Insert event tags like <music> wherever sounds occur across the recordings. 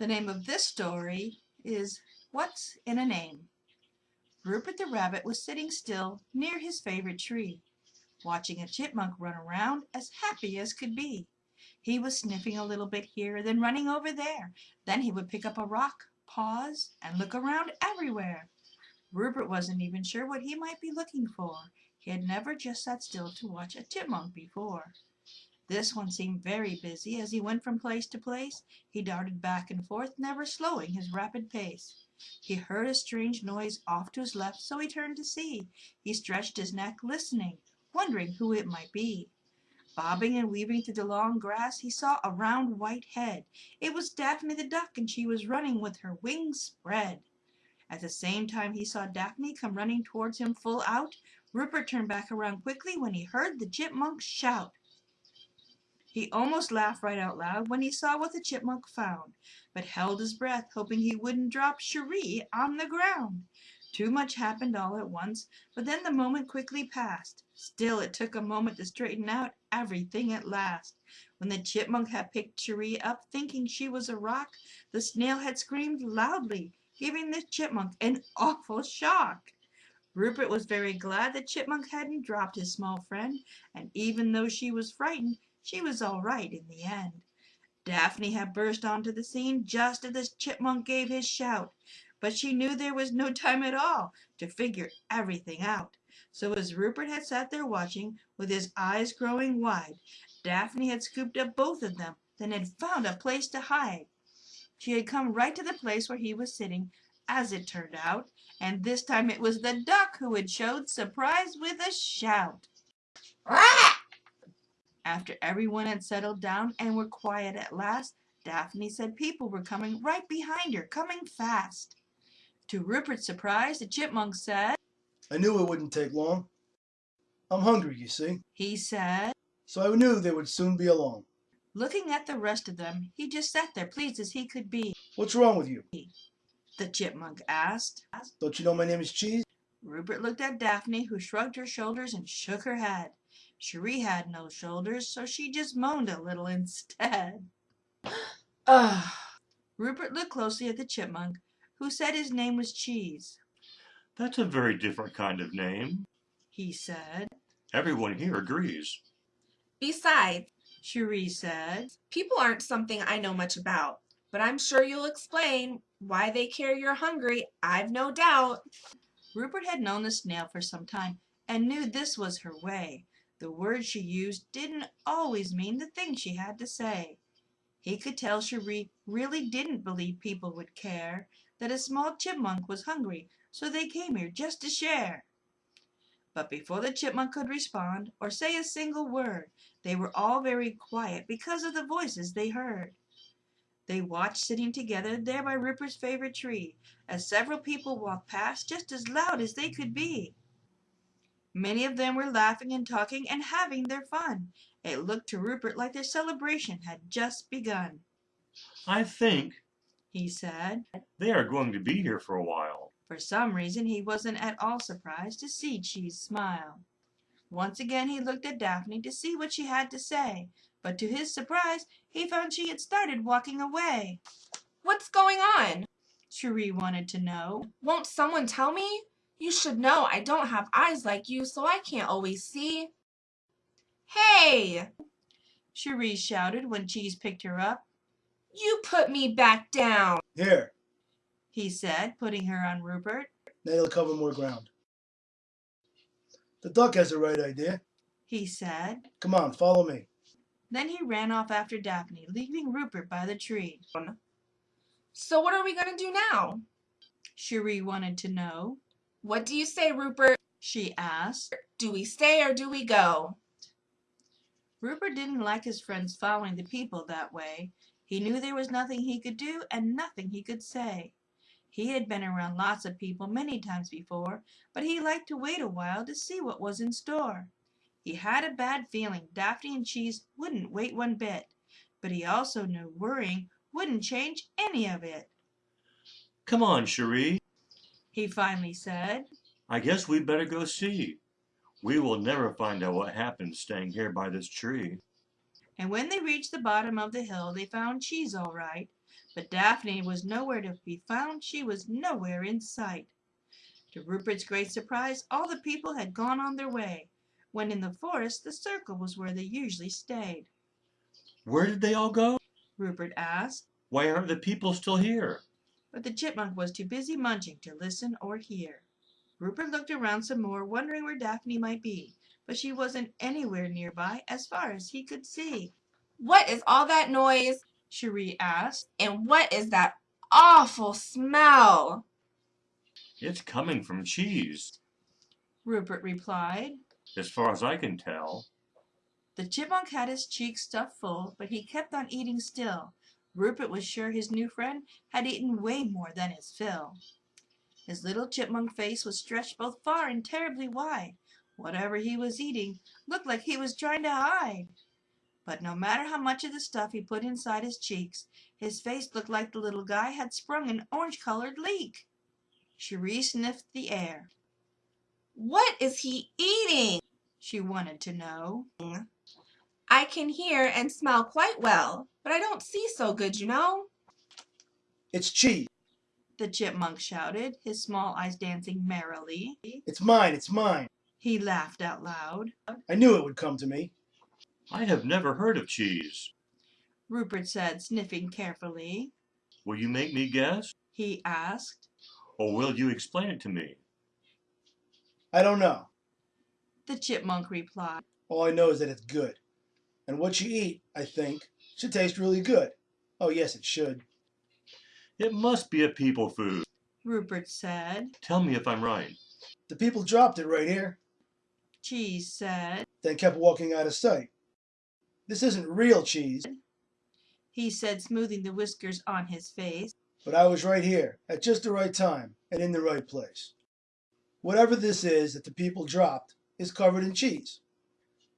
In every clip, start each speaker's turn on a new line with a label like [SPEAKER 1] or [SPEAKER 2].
[SPEAKER 1] The name of this story is What's in a Name? Rupert the rabbit was sitting still near his favorite tree, watching a chipmunk run around as happy as could be. He was sniffing a little bit here, then running over there. Then he would pick up a rock, pause, and look around everywhere. Rupert wasn't even sure what he might be looking for. He had never just sat still to watch a chipmunk before. This one seemed very busy. As he went from place to place, he darted back and forth, never slowing his rapid pace. He heard a strange noise off to his left, so he turned to see. He stretched his neck, listening, wondering who it might be. Bobbing and weaving through the long grass, he saw a round white head. It was Daphne the Duck, and she was running with her wings spread. At the same time he saw Daphne come running towards him full out, Rupert turned back around quickly when he heard the chipmunk shout. He almost laughed right out loud when he saw what the chipmunk found, but held his breath, hoping he wouldn't drop Cheri on the ground. Too much happened all at once, but then the moment quickly passed. Still it took a moment to straighten out everything at last. When the chipmunk had picked Cheri up, thinking she was a rock, the snail had screamed loudly, giving the chipmunk an awful shock. Rupert was very glad the chipmunk hadn't dropped his small friend, and even though she was frightened, she was all right in the end. Daphne had burst onto the scene just as the chipmunk gave his shout, but she knew there was no time at all to figure everything out. So as Rupert had sat there watching, with his eyes growing wide, Daphne had scooped up both of them, then had found a place to hide. She had come right to the place where he was sitting, as it turned out, and this time it was the duck who had showed surprise with a shout. After everyone had settled down and were quiet at last, Daphne said people were coming right behind her, coming fast. To Rupert's surprise, the chipmunk said,
[SPEAKER 2] I knew it wouldn't take long. I'm hungry, you see.
[SPEAKER 1] He said,
[SPEAKER 2] So I knew they would soon be along.
[SPEAKER 1] Looking at the rest of them, he just sat there, pleased as he could be.
[SPEAKER 2] What's wrong with you?
[SPEAKER 1] The chipmunk asked.
[SPEAKER 2] Don't you know my name is Cheese?
[SPEAKER 1] Rupert looked at Daphne, who shrugged her shoulders and shook her head. Cheri had no shoulders, so she just moaned a little <laughs> instead.
[SPEAKER 3] Ugh. <sighs>
[SPEAKER 1] Rupert looked closely at the chipmunk, who said his name was Cheese.
[SPEAKER 4] That's a very different kind of name.
[SPEAKER 1] He said.
[SPEAKER 4] Everyone here agrees.
[SPEAKER 3] Besides,
[SPEAKER 1] Cherie said.
[SPEAKER 3] people aren't something I know much about, but I'm sure you'll explain why they care you're hungry. I've no doubt.
[SPEAKER 1] Rupert had known the snail for some time and knew this was her way. The words she used didn't always mean the thing she had to say. He could tell Cheri really didn't believe people would care that a small chipmunk was hungry, so they came here just to share. But before the chipmunk could respond or say a single word, they were all very quiet because of the voices they heard. They watched sitting together there by Rupert's favorite tree as several people walked past just as loud as they could be. Many of them were laughing and talking and having their fun. It looked to Rupert like their celebration had just begun.
[SPEAKER 4] I think
[SPEAKER 1] He said.
[SPEAKER 4] they are going to be here for a while.
[SPEAKER 1] For some reason he wasn't at all surprised to see Cheese smile. Once again he looked at Daphne to see what she had to say, but to his surprise he found she had started walking away.
[SPEAKER 3] What's going on?
[SPEAKER 1] Cheri wanted to know.
[SPEAKER 3] Won't someone tell me? You should know I don't have eyes like you, so I can't always see. Hey!
[SPEAKER 1] Cherie shouted when Cheese picked her up.
[SPEAKER 3] You put me back down.
[SPEAKER 2] Here,
[SPEAKER 1] He said, putting her on Rupert.
[SPEAKER 2] that'll cover more ground. The duck has the right idea.
[SPEAKER 1] He said.
[SPEAKER 2] Come on, follow me.
[SPEAKER 1] Then he ran off after Daphne, leaving Rupert by the tree.
[SPEAKER 3] So what are we going to do now?
[SPEAKER 1] Cherie wanted to know.
[SPEAKER 3] What do you say, Rupert?
[SPEAKER 1] She asked.
[SPEAKER 3] Do we stay or do we go?
[SPEAKER 1] Rupert didn't like his friends following the people that way. He knew there was nothing he could do and nothing he could say. He had been around lots of people many times before, but he liked to wait a while to see what was in store. He had a bad feeling Daphne and Cheese wouldn't wait one bit, but he also knew worrying wouldn't change any of it.
[SPEAKER 4] Come on, Cheri.
[SPEAKER 1] He finally said.
[SPEAKER 4] I guess we'd better go see. We will never find out what happened staying here by this tree.
[SPEAKER 1] And when they reached the bottom of the hill they found Cheese all right, But Daphne was nowhere to be found. She was nowhere in sight. To Rupert's great surprise, all the people had gone on their way, when in the forest the circle was where they usually stayed.
[SPEAKER 4] Where did they all go?
[SPEAKER 1] Rupert asked,
[SPEAKER 4] Why aren't the people still here?
[SPEAKER 1] But the chipmunk was too busy munching to listen or hear. Rupert looked around some more, wondering where Daphne might be, but she wasn't anywhere nearby as far as he could see.
[SPEAKER 3] What is all that noise?
[SPEAKER 1] Cherie asked.
[SPEAKER 3] And what is that awful smell?
[SPEAKER 4] It's coming from cheese,
[SPEAKER 1] Rupert replied.
[SPEAKER 4] as far as I can tell.
[SPEAKER 1] The chipmunk had his cheeks stuffed full, but he kept on eating still. Rupert was sure his new friend had eaten way more than his fill. His little chipmunk face was stretched both far and terribly wide. Whatever he was eating looked like he was trying to hide. But no matter how much of the stuff he put inside his cheeks, his face looked like the little guy had sprung an orange-colored leak. Cherie sniffed the air.
[SPEAKER 3] What is he eating?
[SPEAKER 1] She wanted to know.
[SPEAKER 3] I can hear and smell quite well, but I don't see so good, you know.
[SPEAKER 2] It's cheese.
[SPEAKER 1] The chipmunk shouted, his small eyes dancing merrily.
[SPEAKER 2] It's mine. It's mine.
[SPEAKER 1] He laughed out loud.
[SPEAKER 2] I knew it would come to me.
[SPEAKER 4] I have never heard of cheese.
[SPEAKER 1] Rupert said, sniffing carefully.
[SPEAKER 4] Will you make me guess?
[SPEAKER 1] He asked.
[SPEAKER 4] Or will you explain it to me?
[SPEAKER 2] I don't know.
[SPEAKER 1] The chipmunk replied.
[SPEAKER 2] All I know is that it's good. And what you eat, I think, should taste really good. Oh, yes, it should.
[SPEAKER 4] It must be a people food.
[SPEAKER 1] Rupert said.
[SPEAKER 4] Tell me if I'm right.
[SPEAKER 2] The people dropped it right here,
[SPEAKER 1] Cheese said.
[SPEAKER 2] then kept walking out of sight. This isn't real cheese,
[SPEAKER 1] He said, smoothing the whiskers on his face.
[SPEAKER 2] but I was right here at just the right time and in the right place. Whatever this is that the people dropped is covered in cheese.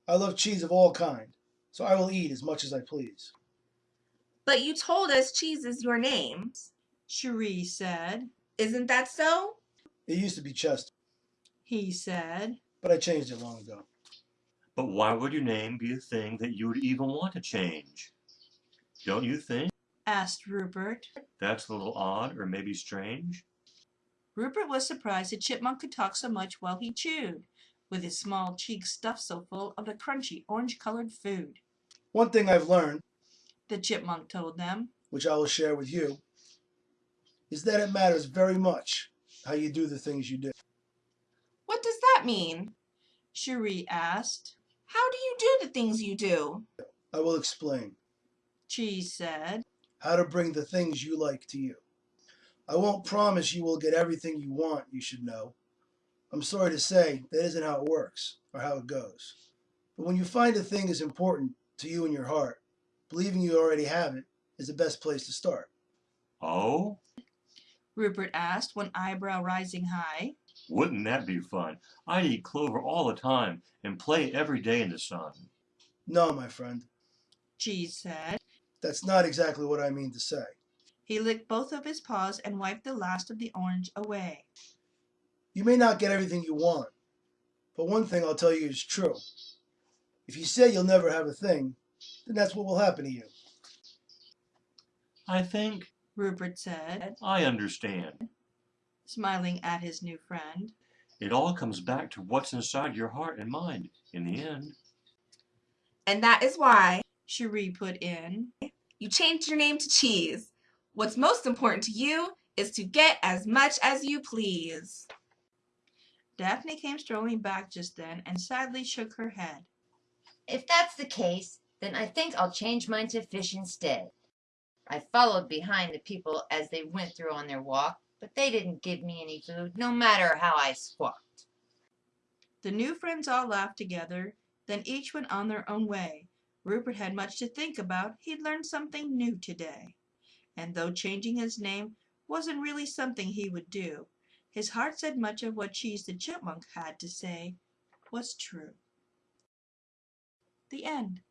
[SPEAKER 2] I love cheese of all kind, so I will eat as much as I please.
[SPEAKER 3] But you told us cheese is your name.
[SPEAKER 1] Cherie said.
[SPEAKER 3] Isn't that so?
[SPEAKER 2] It used to be Chester,
[SPEAKER 1] He said.
[SPEAKER 2] but I changed it long ago.
[SPEAKER 4] But why would your name be a thing that you would even want to change? Don't you think
[SPEAKER 1] Asked Rupert.
[SPEAKER 4] that's a little odd or maybe strange?
[SPEAKER 1] Rupert was surprised that chipmunk could talk so much while he chewed, with his small cheeks stuffed so full of the crunchy orange-colored food.
[SPEAKER 2] One thing I've learned,
[SPEAKER 1] The chipmunk told them.
[SPEAKER 2] which I will share with you, is that it matters very much how you do the things you do.
[SPEAKER 3] What does that mean?
[SPEAKER 1] Cherie asked.
[SPEAKER 3] How do you do the things you do?
[SPEAKER 2] I will explain
[SPEAKER 1] Cheese said.
[SPEAKER 2] how to bring the things you like to you. I won't promise you will get everything you want, you should know. I'm sorry to say that isn't how it works or how it goes. But when you find a thing is important to you in your heart, believing you already have it is the best place to start.
[SPEAKER 4] Oh?
[SPEAKER 1] Rupert asked, one eyebrow rising high.
[SPEAKER 4] Wouldn't that be fun? I'd eat clover all the time and play every day in the sun.
[SPEAKER 2] No, my friend,
[SPEAKER 1] Cheese said.
[SPEAKER 2] that's not exactly what I mean to say.
[SPEAKER 1] He licked both of his paws and wiped the last of the orange away.
[SPEAKER 2] You may not get everything you want, but one thing I'll tell you is true. If you say you'll never have a thing, then that's what will happen to you.
[SPEAKER 4] I think
[SPEAKER 1] Rupert said,
[SPEAKER 4] I understand.
[SPEAKER 1] smiling at his new friend.
[SPEAKER 4] It all comes back to what's inside your heart and mind in the end.
[SPEAKER 3] And that is why
[SPEAKER 1] Cherie put in.
[SPEAKER 3] you changed your name to Cheese. What's most important to you is to get as much as you please.
[SPEAKER 1] Daphne came strolling back just then and sadly shook her head.
[SPEAKER 5] If that's the case, then I think I'll change mine to fish instead. I followed behind the people as they went through on their walk, but they didn't give me any food, no matter how I squawked.
[SPEAKER 1] The new friends all laughed together, then each went on their own way. Rupert had much to think about. He'd learned something new today. And though changing his name wasn't really something he would do, his heart said much of what Cheese the Chipmunk had to say was true. The end.